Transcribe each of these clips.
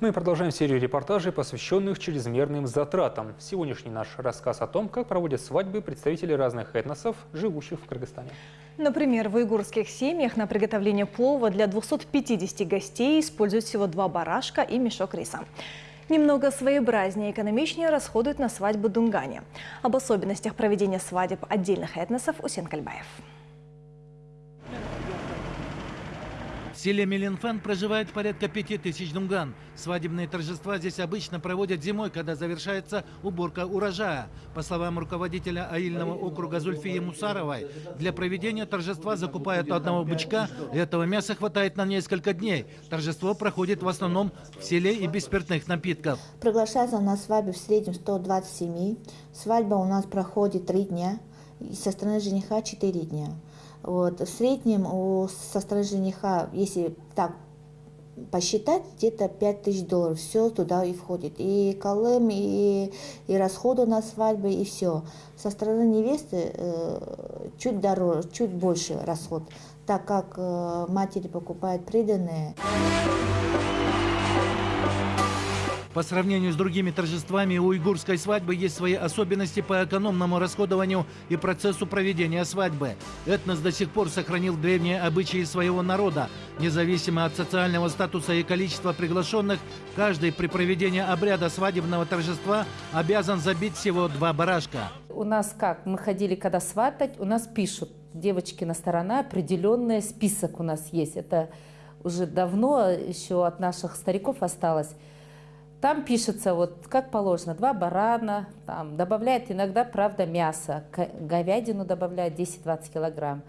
Мы продолжаем серию репортажей, посвященных чрезмерным затратам. Сегодняшний наш рассказ о том, как проводят свадьбы представители разных этносов, живущих в Кыргызстане. Например, в уйгурских семьях на приготовление плова для 250 гостей используют всего два барашка и мешок риса. Немного своеобразнее и экономичнее расходуют на свадьбу Дунгане. Об особенностях проведения свадеб отдельных этносов Усен Кальбаев. В селе Меленфан проживает порядка пяти тысяч дунган. Свадебные торжества здесь обычно проводят зимой, когда завершается уборка урожая. По словам руководителя аильного округа Зульфии Мусаровой, для проведения торжества закупают одного бычка, и этого мяса хватает на несколько дней. Торжество проходит в основном в селе и без спиртных напитков. Приглашается на свадьбу в среднем 120 семей. Свадьба у нас проходит три дня, и со стороны жениха 4 дня. Вот. В среднем у, со стороны жениха, если так посчитать, где-то 5 тысяч долларов. Все туда и входит. И колым, и, и расходы на свадьбы, и все. Со стороны невесты э, чуть дороже, чуть больше расход, так как э, матери покупают приданные. По сравнению с другими торжествами, у уйгурской свадьбы есть свои особенности по экономному расходованию и процессу проведения свадьбы. Этнос до сих пор сохранил древние обычаи своего народа. Независимо от социального статуса и количества приглашенных, каждый при проведении обряда свадебного торжества обязан забить всего два барашка. У нас как? Мы ходили, когда сватать, у нас пишут, девочки на сторона, определенный список у нас есть. Это уже давно еще от наших стариков осталось. Там пишется, вот как положено, два барана, там добавляет иногда, правда, мясо, говядину добавляет 10-20 килограмм.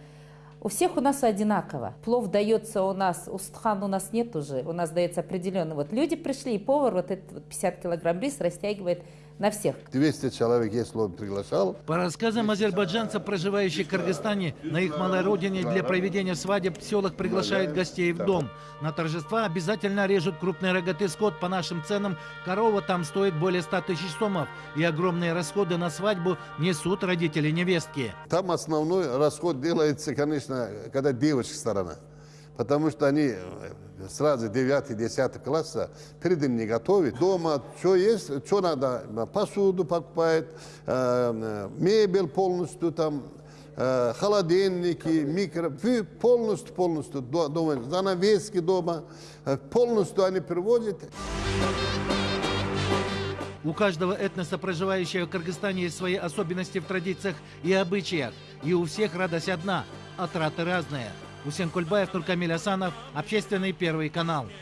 У всех у нас одинаково. Плов дается у нас, устхан у нас нет уже, у нас дается определенно. Вот люди пришли, и повар вот этот 50 килограмм рис растягивает на всех. 200 человек, если он приглашал. По рассказам азербайджанцев, проживающих в Кыргызстане, на их малой родине для проведения свадеб в селах приглашают гостей в дом. На торжества обязательно режут крупный рогатый скот. По нашим ценам корова там стоит более 100 тысяч сомов. И огромные расходы на свадьбу несут родители невестки. Там основной расход делается, конечно, когда девочка сторона. Потому что они сразу 9-10 класса перед не готовят. Дома что есть, что надо, посуду покупает, э, мебель полностью там, э, холодильники, микро, полностью, полностью дома, занавески дома, э, полностью они приводят. У каждого этноса, проживающего в Кыргызстане, есть свои особенности в традициях и обычаях. И у всех радость одна, а траты разные. Усен Кульбаев, Туркамиль Асанов, Общественный первый канал.